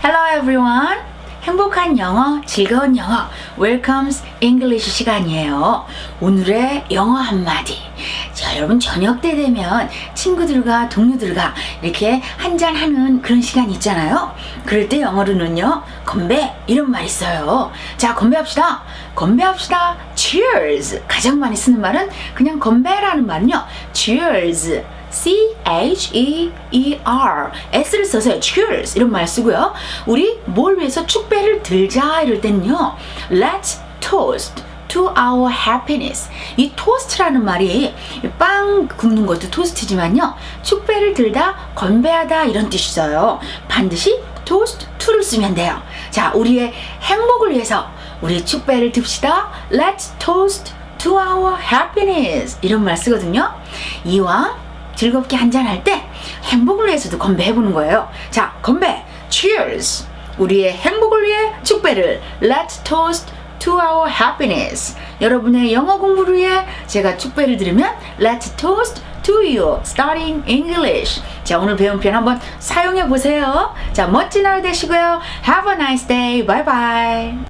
Hello everyone. 행복한 영어, 즐거운 영어, Welcome's English 시간이에요. 오늘의 영어 한마디. 자, 여러분 저녁 때 되면 친구들과 동료들과 이렇게 한잔하는 그런 시간 있잖아요. 그럴 때 영어로는요, 건배 이런 말 있어요. 자, 건배합시다. 건배합시다. Cheers. 가장 많이 쓰는 말은 그냥 건배라는 말은요. Cheers. C-H-E-E-R S를 써서 cheers 이런 말 쓰고요. 우리 뭘 위해서 축배를 들자 이럴 때는요. Let's toast to our happiness. 이 toast라는 말이 빵 굽는 것도 토스트지만요. 축배를 들다 건배하다 이런 뜻이 있어요. 반드시 toast to를 쓰면 돼요. 자 우리의 행복을 위해서 우리 축배를 듭시다. Let's toast to our happiness. 이런 말 쓰거든요. 이왕 즐겁게 한잔할 때 행복을 위해서도 건배해보는 거예요. 자, 건배! Cheers! 우리의 행복을 위해 축배를 Let's toast to our happiness. 여러분의 영어 공부를 위해 제가 축배를 들으면 Let's toast to you starting English. 자, 오늘 배운 표현 한번 사용해 보세요. 자, 멋진 하루 되시고요. Have a nice day. Bye bye.